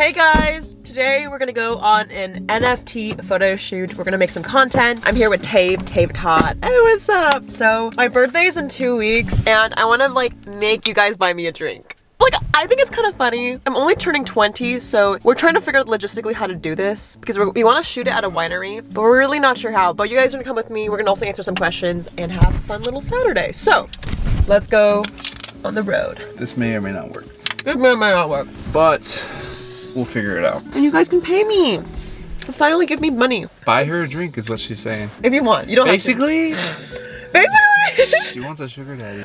Hey guys! Today we're gonna go on an NFT photo shoot. We're gonna make some content. I'm here with Tave, Tave Todd. Hey, what's up? So, my birthday's in two weeks and I wanna like make you guys buy me a drink. Like, I think it's kind of funny. I'm only turning 20, so we're trying to figure out logistically how to do this because we want to shoot it at a winery, but we're really not sure how. But you guys are gonna come with me. We're gonna also answer some questions and have a fun little Saturday. So, let's go on the road. This may or may not work. This may or may not work. But we'll figure it out. And you guys can pay me. Finally give me money. Buy her a drink is what she's saying. If you want. You don't Basically, have to. Basically. she wants a sugar daddy.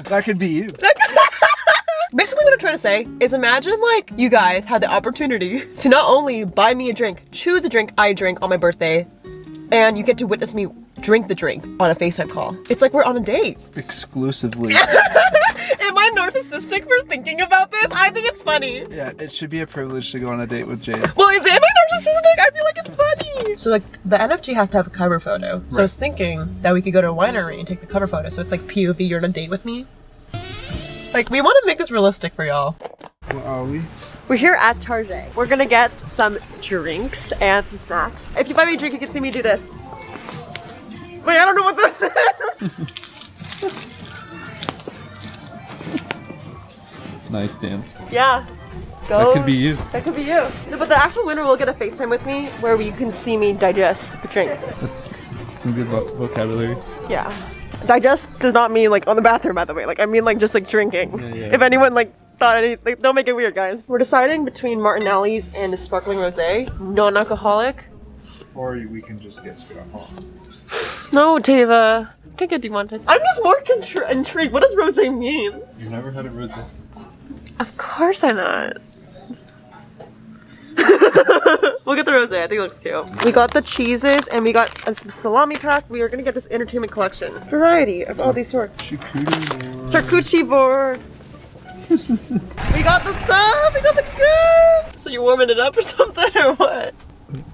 that could be you. Basically what I'm trying to say is imagine like you guys had the opportunity to not only buy me a drink, choose a drink I drink on my birthday, and you get to witness me drink the drink on a FaceTime call. It's like we're on a date. Exclusively. Am I narcissistic for thinking about this? I think it's funny. yeah, it should be a privilege to go on a date with Jade. Well, is am I narcissistic? I feel like it's funny. So like the NFT has to have a cover photo. So I was thinking that we could go to a winery and take the cover photo. So it's like POV, you're on a date with me. Like we want to make this realistic for y'all. Where are we? We're here at Target. We're gonna get some drinks and some snacks. If you buy me a drink, you can see me do this. Wait, I don't know what this is. Nice dance. yeah. Go. That could be you. That could be you. No, but the actual winner will get a FaceTime with me where you can see me digest the drink. That's some good vo- vocabulary. Yeah. Digest does not mean like on the bathroom, by the way. Like I mean like just like drinking. Yeah, yeah. If anyone like thought any, like don't make it weird, guys. We're deciding between Martinelli's and a sparkling rosé, non-alcoholic. Or we can just get straight home. No, Tava. I can't get demonetized. I'm just more contr- intrigued. What does rosé mean? You've never had a rosé? Of course I'm not. we'll get the rosé. I think it looks cute. We got the cheeses and we got a salami pack. We are gonna get this entertainment collection. Variety of all these sorts. Charcuterie board. we got the stuff. We got the good. So you're warming it up or something or what?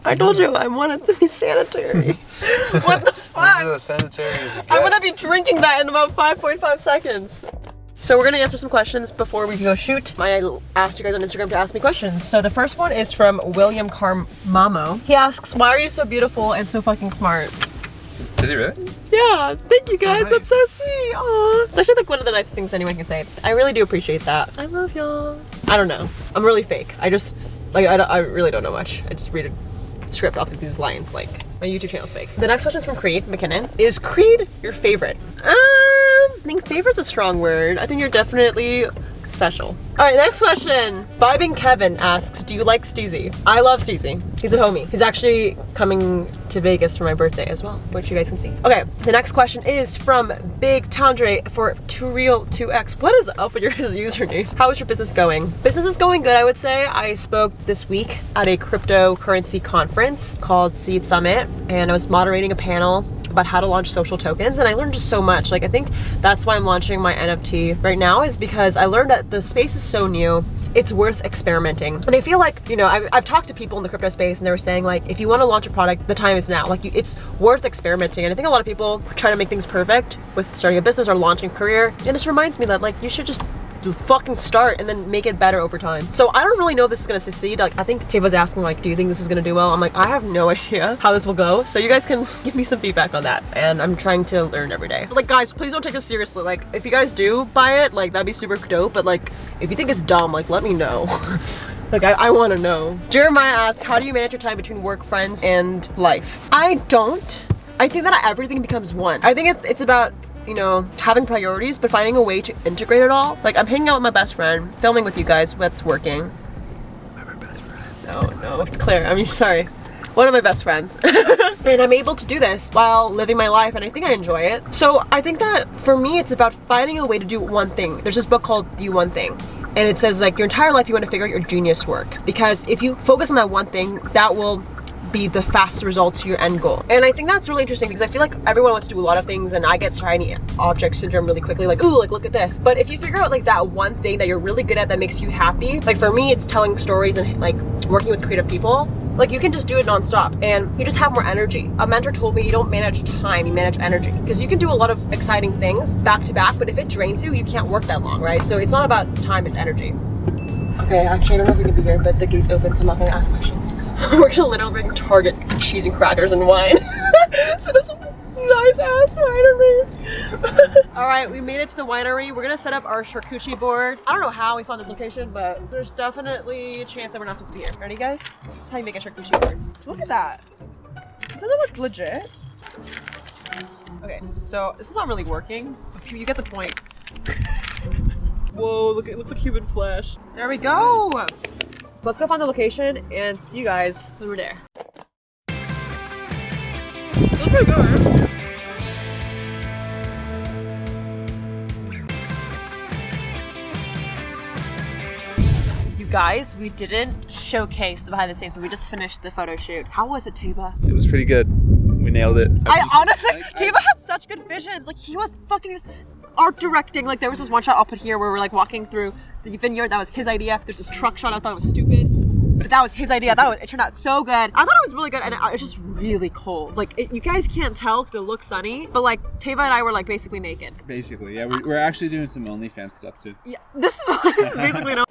I told you I want it to be sanitary. what the fuck? This sanitary as I'm gonna be drinking that in about 5.5 seconds. So we're gonna answer some questions before we can go shoot. I asked you guys on Instagram to ask me questions. So the first one is from William Carmamo. He asks, why are you so beautiful and so fucking smart? Did he really? Yeah, thank you So guys. nice. That's so sweet. Aw. It's actually like one of the nicest things anyone can say. I really do appreciate that. I love y'all. I don't know. I'm really fake. I just, like, I, don't- I really don't know much. I just read script off of these lines. Like, my YouTube channel's fake. The next question is from Creed McKinnon. Is Creed your favorite? Um, I think favorite's a strong word. I think you're definitely special. All right, next question. Vibing Kevin asks, do you like Steezy? I love Steezy. He's a homie. He's actually coming to Vegas for my birthday as well, which you guys can see. Okay, the next question is from Big Tandre for Too Real 2X. What is up with your username? How is your business going? Business is going good, I would say. I spoke this week at a cryptocurrency conference called Seed Summit, and I was moderating a panel about how to launch social tokens and I learned just so much. Like I think that's why I'm launching my NFT right now is because I learned that the space is so new. It's worth experimenting. And I feel like, you know, I've, I've talked to people in the crypto space and they were saying like, if you want to launch a product, the time is now. Like you, it's worth experimenting. And I think a lot of people try to make things perfect with starting a business or launching a career. And this reminds me that like, you should just do fucking start and then make it better over time. So I don't really know if this is gonna succeed. Like I think Tava's asking like, do you think this is gonna do well? I'm like, I have no idea how this will go. So you guys can give me some feedback on that. And I'm trying to learn every day. Like guys, please don't take this seriously. Like if you guys do buy it, like that'd be super dope. But like if you think it's dumb, like let me know. Like, I, I want to know. Jeremiah asked, how do you manage your time between work, friends, and life? I don't. I think that everything becomes one. I think it's, it's about, you know, having priorities, but finding a way to integrate it all. Like, I'm hanging out with my best friend, filming with you guys, that's working. My best friend? No, no, Claire, I mean, sorry. One of my best friends. and I'm able to do this while living my life, and I think I enjoy it. So I think that for me, it's about finding a way to do one thing. There's this book called The One Thing. And it says like your entire life you want to figure out your genius work because if you focus on that one thing, that will be the fastest result to your end goal. And I think that's really interesting because I feel like everyone wants to do a lot of things and I get shiny object syndrome really quickly like, ooh, like look at this. But if you figure out like that one thing that you're really good at that makes you happy, like for me, it's telling stories and like working with creative people. Like you can just do it nonstop and you just have more energy. A mentor told me you don't manage time, you manage energy. Because you can do a lot of exciting things back to back, but if it drains you, you can't work that long, right? So it's not about time, it's energy. Okay, actually, I don't know if we can be here, but the gate's open, so I'm not gonna ask questions. We're gonna literally bring Target cheese and crackers and wine to this nice ass winery. All right, we made it to the winery. We're gonna set up our charcuterie board. I don't know how we found this location, but there's definitely a chance that we're not supposed to be here. Ready, guys? This is how you make a charcuterie board. Look at that. Doesn't it look legit? Okay, so this is not really working. You get the point. Whoa, look, it looks like human flesh. There we go. So let's go find the location and see you guys when we're there. Looks pretty good. You guys, we didn't showcase the behind the scenes, but we just finished the photo shoot. How was it, Taba? It was pretty good. We nailed it. I honestly, I- I- Tava had such good visions. Like he was fucking art directing. Like there was this one shot I'll put here where we're like walking through the vineyard. That was his idea. There's this truck shot. I thought it was stupid, but that was his idea. I thought it, was, it turned out so good. I thought it was really good, and it, it was just really cold. Like it, you guys can't tell because it looks sunny, but like Tava and I were like basically naked. Basically, yeah. We're, we're actually doing some OnlyFans stuff too. Yeah, this is this is basically no.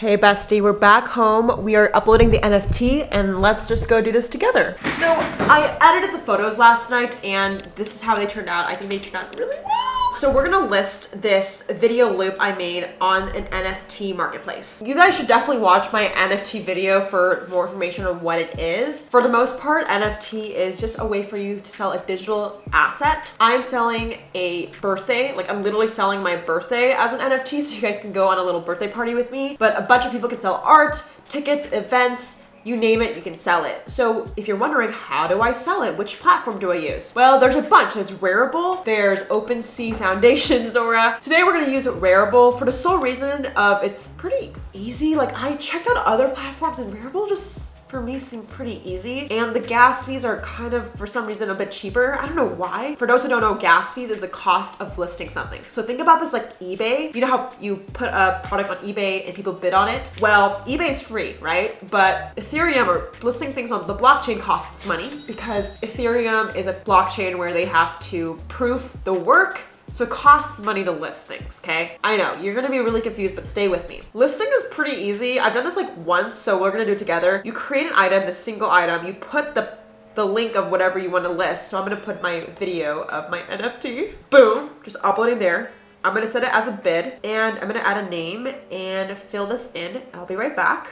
Hey bestie, we're back home. We are uploading the NFT and let's just go do this together. So I edited the photos last night and this is how they turned out. I think they turned out really well. So we're gonna list this video loop I made on an NFT marketplace. You guys should definitely watch my NFT video for more information on what it is. For the most part, NFT is just a way for you to sell a digital asset. I'm selling a birthday, like I'm literally selling my birthday as an NFT so you guys can go on a little birthday party with me. But a bunch of people can sell art, tickets, events, you name it, you can sell it. So if you're wondering, how do I sell it? Which platform do I use? Well, there's a bunch. There's Rarible, there's OpenSea Foundation, Zora. Today we're gonna use Rarible for the sole reason of it's pretty easy. Like I checked out other platforms and Rarible just for me seemed pretty easy. And the gas fees are kind of, for some reason, a bit cheaper. I don't know why. For those who don't know, gas fees is the cost of listing something. So think about this like eBay. You know how you put a product on eBay and people bid on it? Well, eBay is free, right? But Ethereum or listing things on the blockchain costs money because Ethereum is a blockchain where they have to proof the work so it costs money to list things, okay? I know, you're gonna be really confused, but stay with me. Listing is pretty easy. I've done this like once, so we're gonna do it together. You create an item, the single item, you put the the link of whatever you want to list. So I'm gonna put my video of my NFT. Boom, just uploading there. I'm gonna set it as a bid and I'm gonna add a name and fill this in. I'll be right back.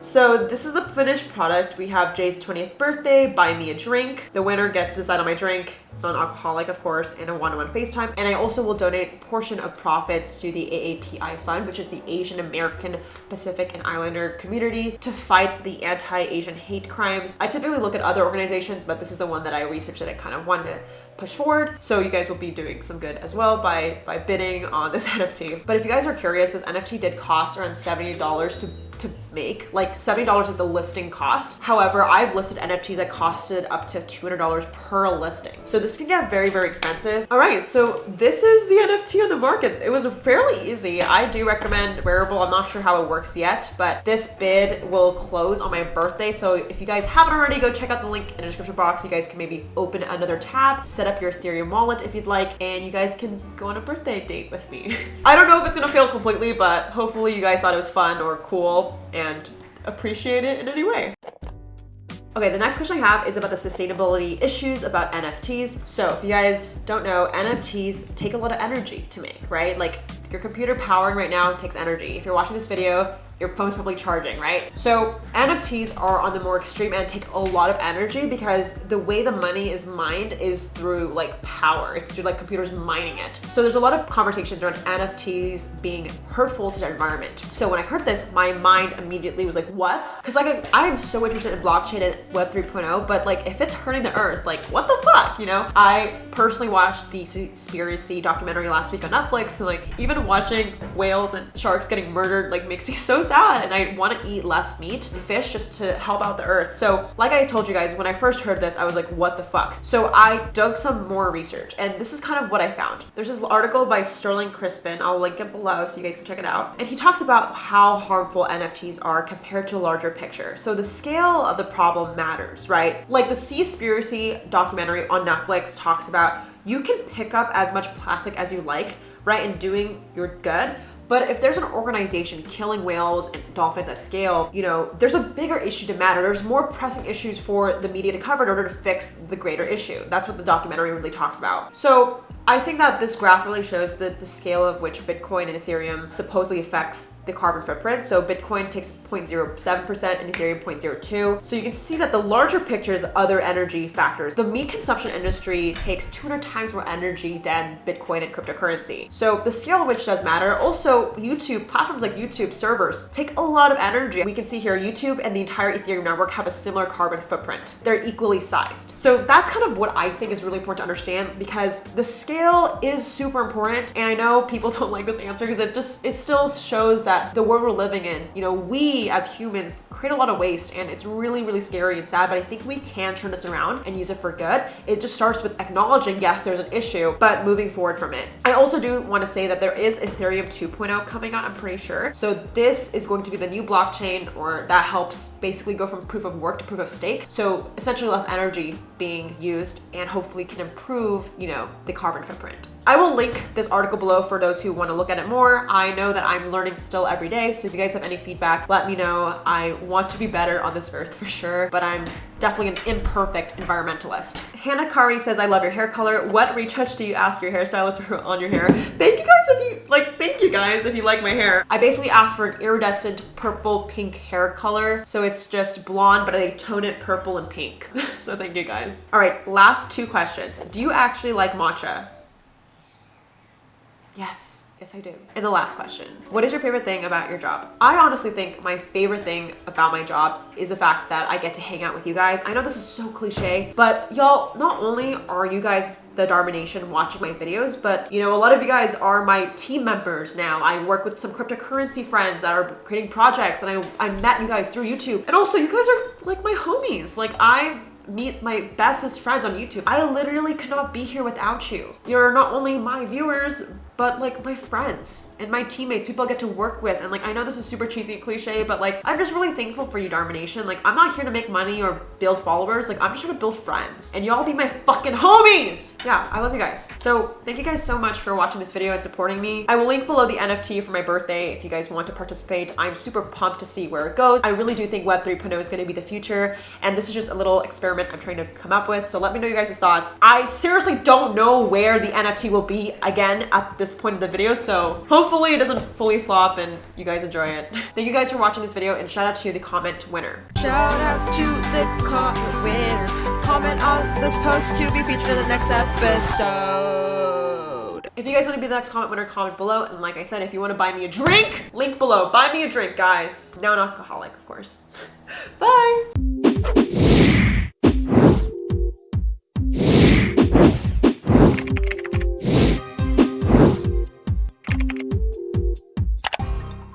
So this is the finished product. We have Jade's 20th birthday, buy me a drink. The winner gets to decide on my drink, non-alcoholic of course, and a one-on-one FaceTime. And I also will donate a portion of profits to the AAPI Fund, which is the Asian American Pacific and Islander community to fight the anti-Asian hate crimes. I typically look at other organizations, but this is the one that I researched that I kind of wanted to push forward. So you guys will be doing some good as well by, by bidding on this NFT. But if you guys are curious, this NFT did cost around $70 to to make like $70 is the listing cost. However i've listed nfts that costed up to $200 per listing. So this can get very very expensive. All right so this is the nft on the market. It was fairly easy. I do recommend Rarible. I'm not sure how it works yet but this bid will close on my birthday. So if you guys haven't already go check out the link in the description box. You guys can maybe open another tab set up your ethereum wallet if you'd like and you guys can go on a birthday date with me. I don't know if it's gonna fail completely but hopefully you guys thought it was fun or cool and appreciate it in any way. Okay, the next question I have is about the sustainability issues about NFTs. So if you guys don't know, NFTs take a lot of energy to make, right? Like your computer powering right now takes energy. If you're watching this video, your phone's probably charging, right? So NFTs are on the more extreme end, take a lot of energy because the way the money is mined is through like power. It's through like computers mining it. So there's a lot of conversations around NFTs being hurtful to the environment. So when I heard this, my mind immediately was like, what? Because like I am so interested in blockchain and Web 3.0, but like if it's hurting the earth, like what the fuck, you know? I personally watched the Seaspiracy documentary last week on Netflix and like even watching whales and sharks getting murdered like makes me so sad and I want to eat less meat and fish just to help out the earth. So like I told you guys, when I first heard this, I was like, what the fuck? So I dug some more research and this is kind of what I found. There's this article by Sterling Crispin. I'll link it below so you guys can check it out. And he talks about how harmful NFTs are compared to larger picture. So the scale of the problem matters, right? Like the Seaspiracy documentary on Netflix talks about you can pick up as much plastic as you like, right, and doing your good, But if there's an organization killing whales and dolphins at scale, you know, there's a bigger issue to matter. There's more pressing issues for the media to cover in order to fix the greater issue. That's what the documentary really talks about. So I think that this graph really shows the, the scale of which Bitcoin and Ethereum supposedly affects the carbon footprint. So Bitcoin takes 0.07% and Ethereum 0.02. So you can see that the larger picture is other energy factors. The meat consumption industry takes 200 times more energy than Bitcoin and cryptocurrency. So the scale of which does matter. Also, YouTube, platforms like YouTube servers take a lot of energy. We can see here YouTube and the entire Ethereum network have a similar carbon footprint. They're equally sized. So that's kind of what I think is really important to understand because the scale is super important. And I know people don't like this answer because it just, it still shows that the world we're living in, you know, we as humans create a lot of waste and it's really, really scary and sad, but I think we can turn this around and use it for good. It just starts with acknowledging, yes, there's an issue, but moving forward from it. I also do want to say that there is Ethereum 2.0 coming out, I'm pretty sure. So this is going to be the new blockchain or that helps basically go from proof of work to proof of stake. So essentially less energy being used and hopefully can improve, you know, the carbon footprint. I will link this article below for those who want to look at it more. I know that I'm learning still every day, so if you guys have any feedback, let me know. I want to be better on this earth for sure, but I'm definitely an imperfect environmentalist. Hannah Kari says, I love your hair color. What retouch do you ask your hairstylist for on your hair? Thank you guys if you, like, thank you guys if you like my hair. I basically asked for an iridescent purple pink hair color. So it's just blonde, but I tone it purple and pink. so thank you guys. All right, last two questions. Do you actually like matcha? Yes. Yes, I do. And the last question, what is your favorite thing about your job? I honestly think my favorite thing about my job is the fact that I get to hang out with you guys. I know this is so cliche, but y'all, not only are you guys the Dharma Nation watching my videos, but you know, a lot of you guys are my team members now. I work with some cryptocurrency friends that are creating projects and I, I met you guys through YouTube. And also you guys are like my homies. Like I meet my bestest friends on YouTube. I literally could not be here without you. You're not only my viewers, but like my friends and my teammates, people I get to work with. And like, I know this is super cheesy cliche, but like, I'm just really thankful for you, Dharma Nation. Like, I'm not here to make money or build followers. Like, I'm just here to build friends. And y'all be my fucking homies! Yeah, I love you guys. So thank you guys so much for watching this video and supporting me. I will link below the NFT for my birthday if you guys want to participate. I'm super pumped to see where it goes. I really do think Web 3.0 is gonna be the future. And this is just a little experiment I'm trying to come up with. So let me know you guys' thoughts. I seriously don't know where the NFT will be again at this this point of the video, so hopefully it doesn't fully flop and you guys enjoy it. Thank you guys for watching this video and shout out to the comment winner. Shout out to the comment winner. Comment on this post to be featured in the next episode. If you guys want to be the next comment winner, comment below. And like I said, if you want to buy me a drink, link below. Buy me a drink, guys. Now an alcoholic, of course. Bye.